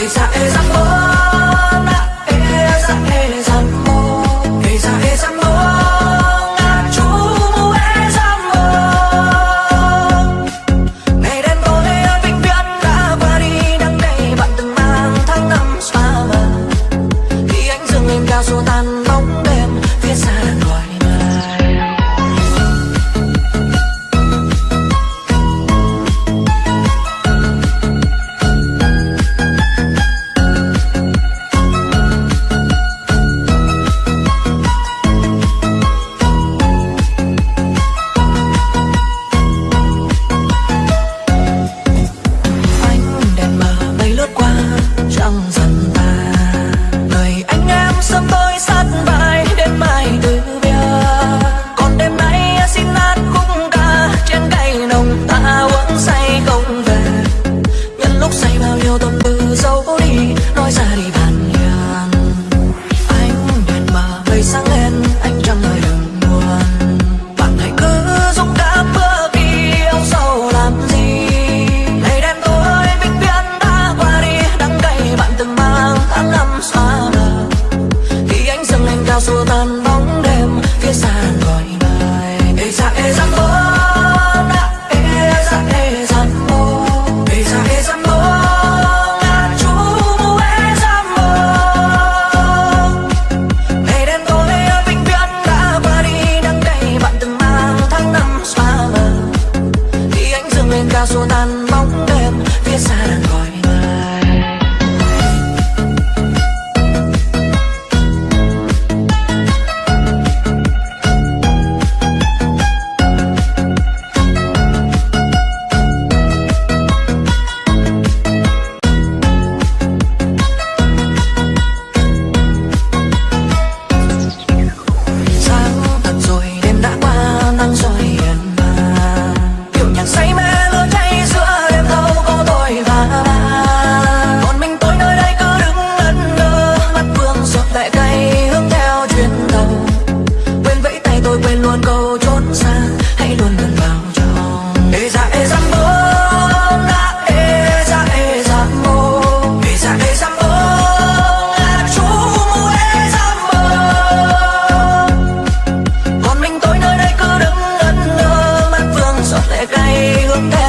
Esa, esa forma phía xa gọi bài. Ê ra ê ra mơ đã ê ra ê ra mơ ê ra ê ra mơ là chú mu ê ra mơ ngày đêm tối, vĩnh viễn đã qua đi, đắng cay bạn từng mang tháng năm spa thì anh dừng lên cao su tan llego